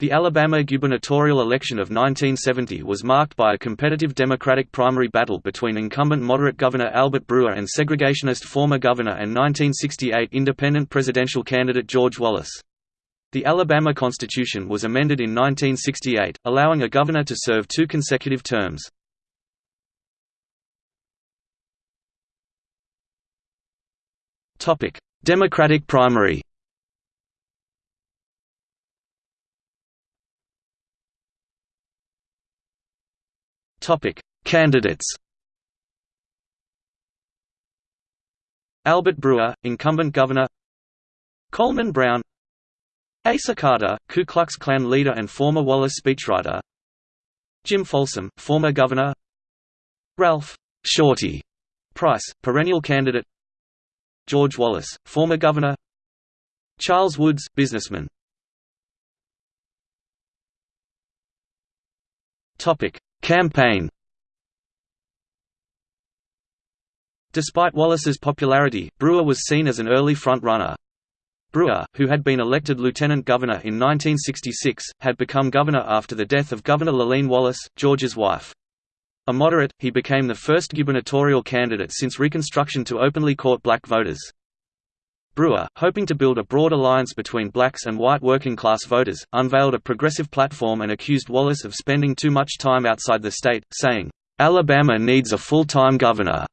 The Alabama gubernatorial election of 1970 was marked by a competitive Democratic primary battle between incumbent moderate Governor Albert Brewer and segregationist former governor and 1968 independent presidential candidate George Wallace. The Alabama Constitution was amended in 1968, allowing a governor to serve two consecutive terms. Democratic primary Topic: Candidates. Albert Brewer, incumbent governor. Coleman Brown. Asa Carter, Ku Klux Klan leader and former Wallace speechwriter. Jim Folsom, former governor. Ralph Shorty Price, perennial candidate. George Wallace, former governor. Charles Woods, businessman. Topic: Campaign Despite Wallace's popularity, Brewer was seen as an early front-runner. Brewer, who had been elected lieutenant governor in 1966, had become governor after the death of Governor Lurleen Wallace, George's wife. A moderate, he became the first gubernatorial candidate since Reconstruction to openly court black voters. Brewer, hoping to build a broad alliance between blacks and white working-class voters, unveiled a progressive platform and accused Wallace of spending too much time outside the state, saying, "'Alabama needs a full-time governor."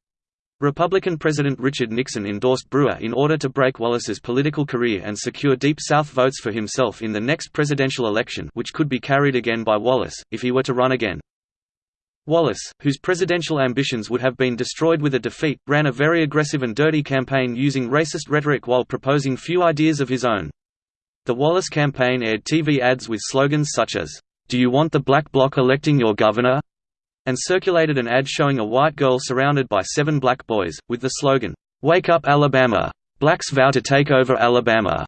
Republican President Richard Nixon endorsed Brewer in order to break Wallace's political career and secure Deep South votes for himself in the next presidential election which could be carried again by Wallace, if he were to run again. Wallace, whose presidential ambitions would have been destroyed with a defeat, ran a very aggressive and dirty campaign using racist rhetoric while proposing few ideas of his own. The Wallace campaign aired TV ads with slogans such as, "'Do you want the black bloc electing your governor?' and circulated an ad showing a white girl surrounded by seven black boys, with the slogan, "'Wake up Alabama! Blacks vow to take over Alabama!'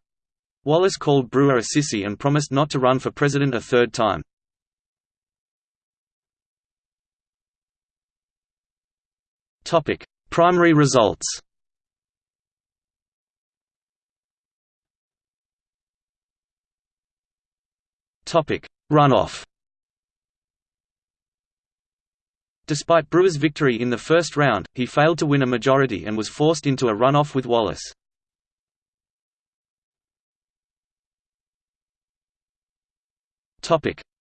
Wallace called Brewer a sissy and promised not to run for president a third time. Topic: Primary results. Topic: Runoff. Despite Brewer's victory in the first round, he failed to win a majority and was forced into a runoff with Wallace.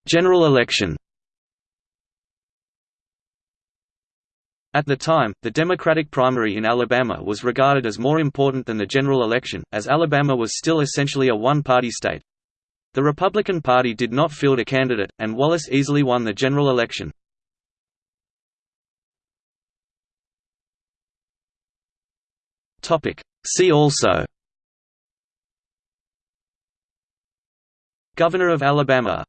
General election At the time, the Democratic primary in Alabama was regarded as more important than the general election, as Alabama was still essentially a one-party state. The Republican Party did not field a candidate, and Wallace easily won the general election. See also Governor of Alabama